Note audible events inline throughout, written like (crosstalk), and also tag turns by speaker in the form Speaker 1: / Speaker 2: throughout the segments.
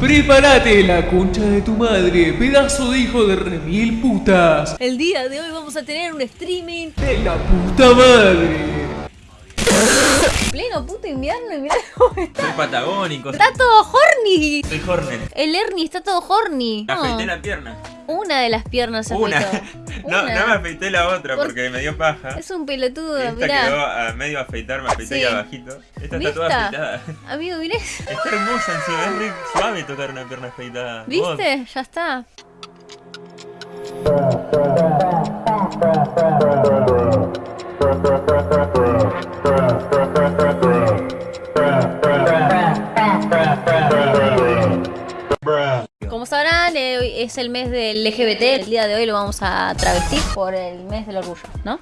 Speaker 1: Prepárate la concha de tu madre, pedazo de hijo de remil putas.
Speaker 2: El día de hoy vamos a tener un streaming
Speaker 1: De la puta madre. (laughs)
Speaker 2: pleno puto invierno y mirá cómo está.
Speaker 3: Soy patagónico.
Speaker 2: Está todo horny.
Speaker 3: Soy Hornet.
Speaker 2: El Ernie está todo horny.
Speaker 3: Afeité la pierna.
Speaker 2: Una de las piernas se
Speaker 3: Una.
Speaker 2: afeitó. (laughs)
Speaker 3: No,
Speaker 2: Una.
Speaker 3: no me afeité la otra
Speaker 2: Por-
Speaker 3: porque me dio paja.
Speaker 2: Es un pelotudo,
Speaker 3: Esta
Speaker 2: mirá.
Speaker 3: quedó a medio afeitar, me afeité
Speaker 2: Sí.
Speaker 3: ahí abajito. Esta está toda afeitada.
Speaker 2: Amigo, mirá. (laughs)
Speaker 3: Está hermosa encima, es re suave tocar una pierna afeitada. Vos,
Speaker 2: ¿Viste? Ya está. Es el mes del LGBT. El día de hoy lo vamos a travestir por el mes del orgullo, ¿no?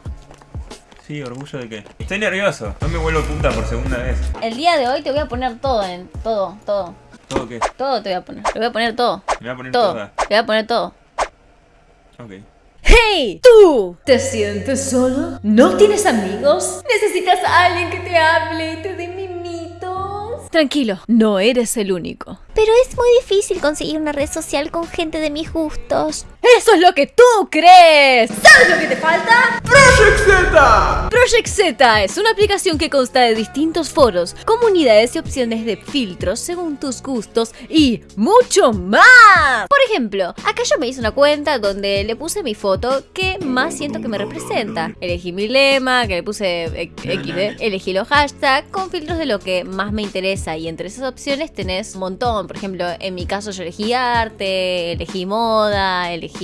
Speaker 3: Sí, orgullo de qué. Estoy nervioso, no me vuelvo punta por segunda vez.
Speaker 2: El día de hoy te voy a poner todo en. Todo, todo.
Speaker 3: ¿Todo qué?
Speaker 2: Todo te voy a poner. Te voy a poner todo.
Speaker 3: Me voy a poner
Speaker 2: Todo.
Speaker 3: toda.
Speaker 2: Te voy a poner todo.
Speaker 3: Ok.
Speaker 2: ¡Hey! ¿Tú te sientes solo? ¿No tienes amigos? ¿Necesitas a alguien que te hable y te dé? Tranquilo, no eres el único.
Speaker 4: Pero es muy difícil conseguir una red social con gente de mis gustos.
Speaker 2: ¡Eso es lo que tú crees! ¿Sabes lo que te falta? ¡Project Z! Project Z es una aplicación que consta de distintos foros, comunidades y opciones de filtros según tus gustos y mucho más. Por ejemplo, acá yo me hice una cuenta donde le puse mi foto que más siento que me representa. Elegí mi lema, que le puse eh, XD, elegí los hashtags con filtros de lo que más me interesa y entre esas opciones tenés un montón. Por ejemplo, en mi caso yo elegí arte, elegí moda, elegí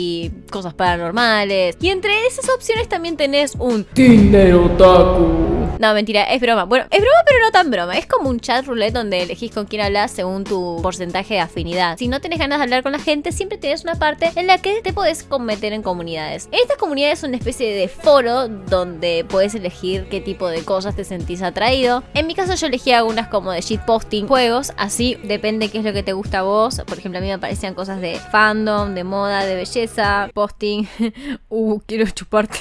Speaker 2: cosas paranormales. Y entre esas opciones también tenés un
Speaker 1: Tinder Otaku.
Speaker 2: No, mentira, es broma. Bueno, es broma, pero no tan broma. Es como un chat roulette donde elegís con quién hablas según tu porcentaje de afinidad. Si no tenés ganas de hablar con la gente, siempre tienes una parte en la que te podés meter en comunidades. Estas comunidades son una especie de foro donde puedes elegir qué tipo de cosas te sentís atraído. En mi caso, yo elegí algunas como de shitposting, juegos, así depende qué es lo que te gusta a vos. Por ejemplo, a mí me aparecían cosas de fandom, de moda, de belleza, posting. (laughs) uh, quiero chuparte.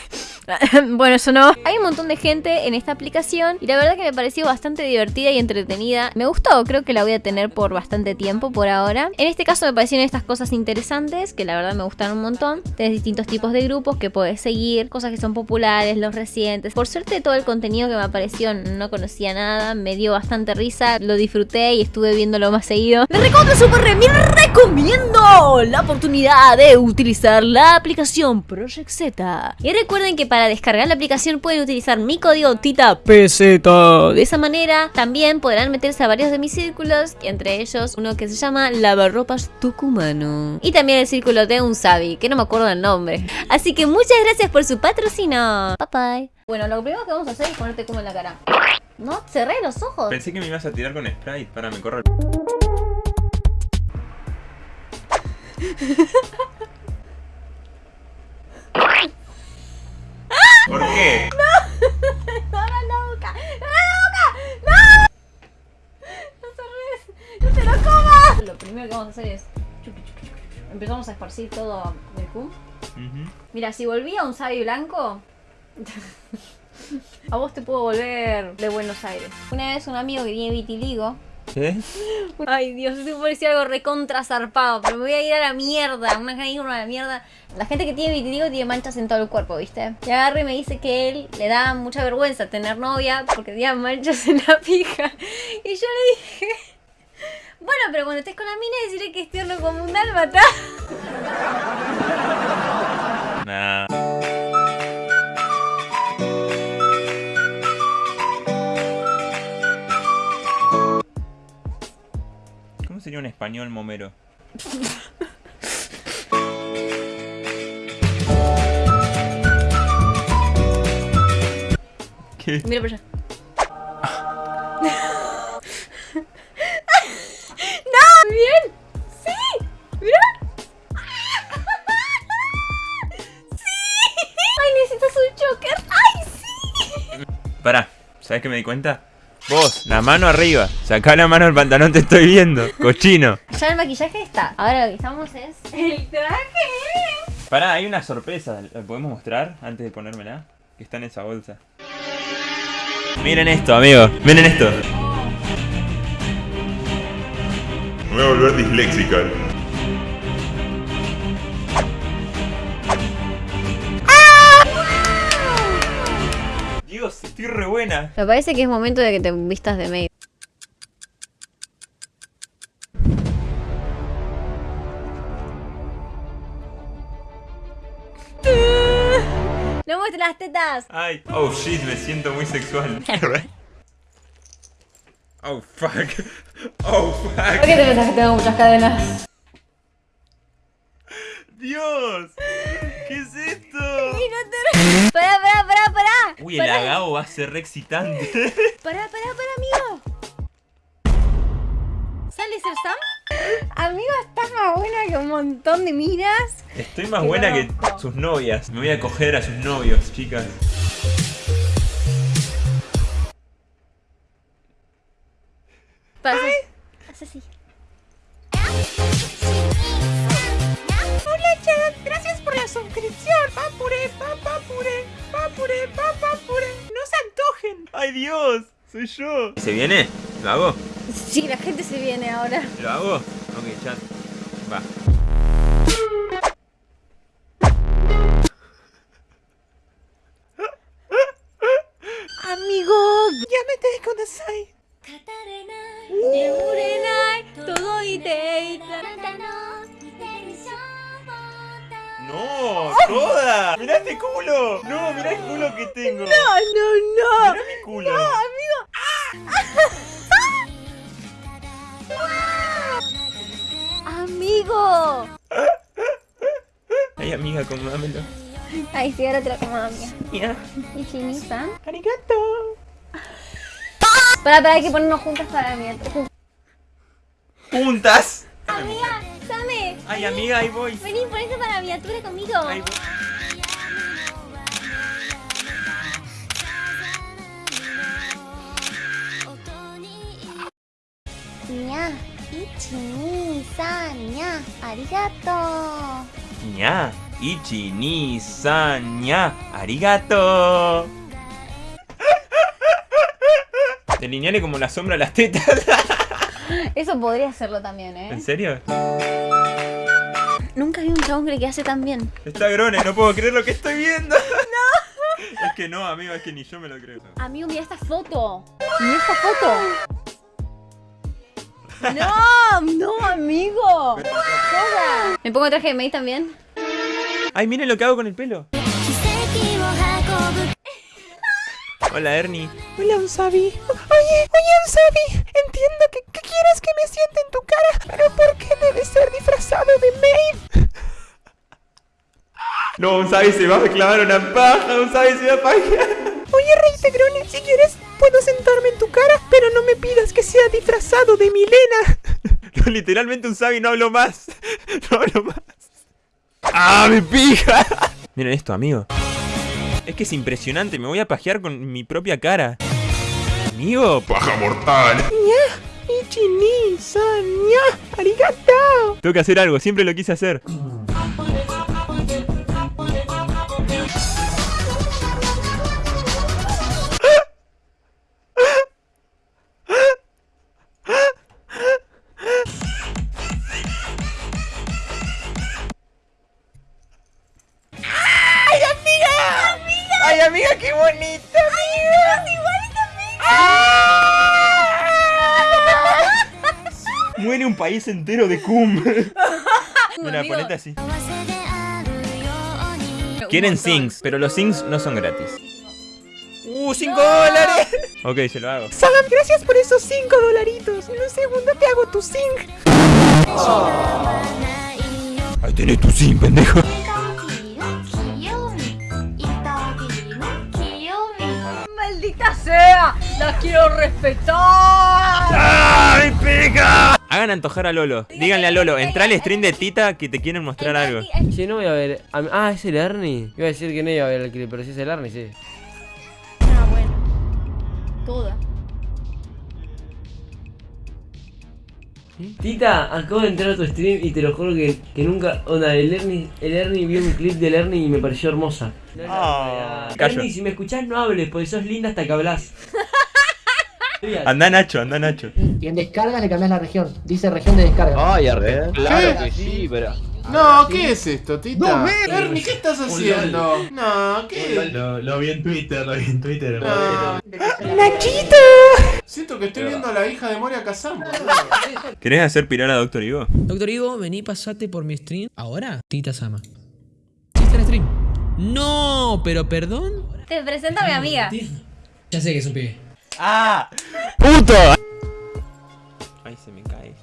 Speaker 2: (laughs) bueno, eso no. Hay un montón de gente en esta y la verdad que me pareció bastante divertida y entretenida. Me gustó, creo que la voy a tener por bastante tiempo por ahora. En este caso me parecieron estas cosas interesantes que la verdad me gustaron un montón. Tenés distintos tipos de grupos que podés seguir, cosas que son populares, los recientes. Por suerte todo el contenido que me apareció no conocía nada, me dio bastante risa, lo disfruté y estuve viéndolo más seguido. Me recontra super remil recomiendo la oportunidad de utilizar la aplicación Project Z. Y recuerden que para descargar la aplicación pueden utilizar mi código TITAPZ. De esa manera también podrán meterse a varios de mis círculos, entre ellos uno que se llama Lavarropas Tucumano. Y también el círculo de un Sabi, que no me acuerdo el nombre. Así que muchas gracias por su patrocinio. Bye bye. Bueno, lo primero que vamos a hacer es ponerte como en la cara. No, cerré los ojos.
Speaker 3: Pensé que me ibas a tirar con Sprite. Para, me corro el... (laughs)
Speaker 2: Todo el cum. Mira, si volvía un sabi blanco... (laughs) a vos te puedo volver de Buenos Aires. Una vez un amigo que tiene vitiligo...
Speaker 3: ¿Qué? (laughs)
Speaker 2: Ay Dios, esto parecía algo recontra zarpado, pero me voy a ir a la mierda, una irme a la mierda. La gente que tiene vitiligo tiene manchas en todo el cuerpo, ¿viste? Y agarre y me dice que él le da mucha vergüenza tener novia porque tenía manchas en la pija. (laughs) Y yo le dije, pero cuando estés con la mina decirle que es tierno como un dálmata.
Speaker 3: Nah. ¿Cómo sería un español momero? ¿Qué?
Speaker 2: Mira para allá.
Speaker 3: ¿Sabes qué me di cuenta? Vos, la mano arriba. Sacá la mano del pantalón, te estoy viendo. Cochino.
Speaker 2: Ya el maquillaje está. Ahora lo que estamos es el traje.
Speaker 3: Pará, hay una sorpresa. ¿La podemos mostrar antes de ponérmela? Que está en esa bolsa. Miren esto, amigos. Miren esto. Me voy a volver disléxica. Estoy re buena.
Speaker 2: Me parece que es momento de que te vistas de maid. (laughs) ¡No muestres las tetas!
Speaker 3: Ay, oh shit, me siento muy sexual. (laughs) Oh fuck. Oh
Speaker 2: ¿Por
Speaker 3: fuck.
Speaker 2: qué te pensás que tengo muchas cadenas?
Speaker 3: Dios. ¿Qué es esto?
Speaker 2: ¡Pará, pará, pará, pará!
Speaker 3: Uy, el agao va a ser re excitante. (laughs)
Speaker 2: pará, pará, pará, amigo. ¿Sale ser Sam? Amigo, estás más buena que un montón de miras.
Speaker 3: Estoy más buena que sus novias. Me voy a coger a sus novios, chicas.
Speaker 5: Papapure, papure, papapure. No se antojen.
Speaker 3: ¡Ay, Dios! ¡Soy yo! ¿Se viene? ¿Lo hago?
Speaker 2: Sí, la gente se viene ahora.
Speaker 3: ¿Lo hago? Ok, chat. Va. ¡No! ¡Toda! ¡Mirá este culo! ¡No! ¡Mirá el culo que tengo! ¡No,
Speaker 5: No, no.
Speaker 3: ¡Mirá mi culo!
Speaker 2: ¡Amigo!
Speaker 3: Ay, amiga, acomodámelo.
Speaker 2: Ay, sí, ahora te lo como amiga.
Speaker 3: Mira.
Speaker 2: ¿Y Chini-san?
Speaker 5: Arigato.
Speaker 2: Para, para, hay que ponernos juntas para mí.
Speaker 3: ¡Juntas!
Speaker 2: Amiga,
Speaker 3: Ay, amiga, ahí voy.
Speaker 2: Vení, ponete para la viatura conmigo.
Speaker 3: Ahí voy.
Speaker 4: Niña, ichi, san, niña, arigato.
Speaker 3: Niña, ichi, ni, san, niña, arigato. (laughs) Te Delineale como la sombra a las tetas.
Speaker 2: Eso podría hacerlo también, ¿eh?
Speaker 3: ¿En serio?
Speaker 2: Nunca vi un chabón que le quedase tan bien.
Speaker 3: Está grone, no puedo creer lo que estoy viendo. (laughs) No. (laughs) Es que no, amigo, es que ni yo me lo creo.
Speaker 2: Amigo, mira esta foto. Mira esta foto. No, no, amigo. (laughs) ¿Me pongo traje de maid también?
Speaker 3: Ay, miren lo que hago con el pelo. Hola, Ernie.
Speaker 5: Hola, Unsabi. Oye, oye, Unsabi. Entiendo que, que quieras que me siente en tu cara, pero ¿por qué debe ser disfrazado de maid?
Speaker 3: No, un sabi se va a clavar una paja, un sabi se va a pajear.
Speaker 5: Oye, Rey Tegrone, si quieres, puedo sentarme en tu cara, pero no me pidas que sea disfrazado de Milena. (laughs)
Speaker 3: No, literalmente un sabi no hablo más. (laughs) No hablo más. ¡Ah, mi pija! (laughs) Miren esto, amigo. Es que es impresionante, me voy a pajear con mi propia cara. Amigo, paja mortal. Tengo que hacer algo, siempre lo quise hacer. país entero de cum. (laughs) Mira, (laughs)
Speaker 2: amigo...
Speaker 3: ponete así. Quieren sings, pero los sings no son gratis. ¡Uh, 5 dólares! (laughs) Ok, se lo hago.
Speaker 5: Sagan, gracias por esos 5 dolaritos. En un segundo te hago tu sing. Oh.
Speaker 3: Ahí tenés tu sing, pendejo.
Speaker 2: ¡Maldita sea! ¡La quiero respetar!
Speaker 3: ¡Ay, pica! Hagan antojar a Lolo. Díganle a Lolo, entra al stream de Tita que te quieren mostrar algo.
Speaker 6: Si no voy a ver. a- Ah, es el Ernie. Iba a decir que no iba a ver el clip, pero si es el Ernie, sí.
Speaker 2: Ah, bueno. Toda.
Speaker 6: Tita, acabo de entrar a tu stream y te lo juro que, que nunca. Onda, el Ernie, el Ernie vio un clip del Ernie y me pareció hermosa.
Speaker 3: Ah.
Speaker 6: Ernie, si me escuchás, no hables, porque sos linda hasta que hablas.
Speaker 3: Anda Nacho, anda Nacho.
Speaker 7: Y en descargas le cambias la región. Dice región de descarga.
Speaker 8: Ay, arre.
Speaker 9: Claro
Speaker 8: que sí, pero.
Speaker 9: No, ¿qué es esto, Tita? Ernie, ¿qué estás haciendo? No, ¿qué?
Speaker 10: Lo, lo vi en Twitter, lo vi en Twitter.
Speaker 9: No.
Speaker 5: ¡Nachito!
Speaker 9: Siento que estoy viendo a la hija de Moria Kazan,
Speaker 3: ¿Querés hacer pirar a Doctor Ivo?
Speaker 11: Doctor Ivo, vení, pasate por mi stream. ¿Ahora? Tita Sama. Sí, está en stream. No, pero perdón.
Speaker 2: Te presento a mi amiga.
Speaker 11: Ya sé que es un pibe.
Speaker 3: ¡Ah! ¡Puto! Ay, se me cae.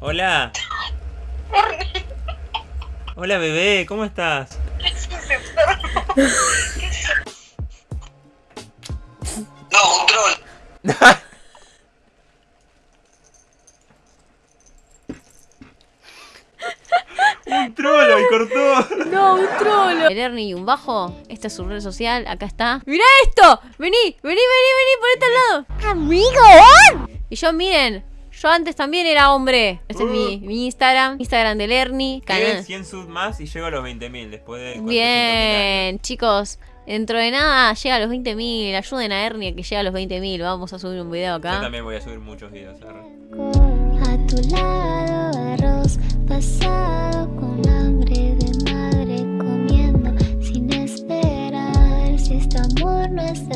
Speaker 3: Hola. Hola, bebé, ¿cómo estás? Trolo! ¡Y cortó!
Speaker 2: No, un trolo. El Ernie y un bajo. Esta es su red social. Acá está. ¡Mirá esto! Vení, vení, vení, vení por este lado.
Speaker 4: ¡Amigo!
Speaker 2: Y yo, miren. Yo antes también era hombre. Este es mi, mi Instagram. Instagram del Ernie. Canal.
Speaker 3: 100 subs más y llego a los 20.000 después de... 400.000
Speaker 2: Bien, chicos. Dentro de nada llega a los 20.000. Ayuden a Ernie a que llegue a los 20.000. Vamos a subir un video
Speaker 3: Yo
Speaker 2: acá.
Speaker 3: también voy a subir muchos videos. arre.
Speaker 4: Tu lado, arroz pasado con hambre de madre comiendo sin esperar. Si este amor no es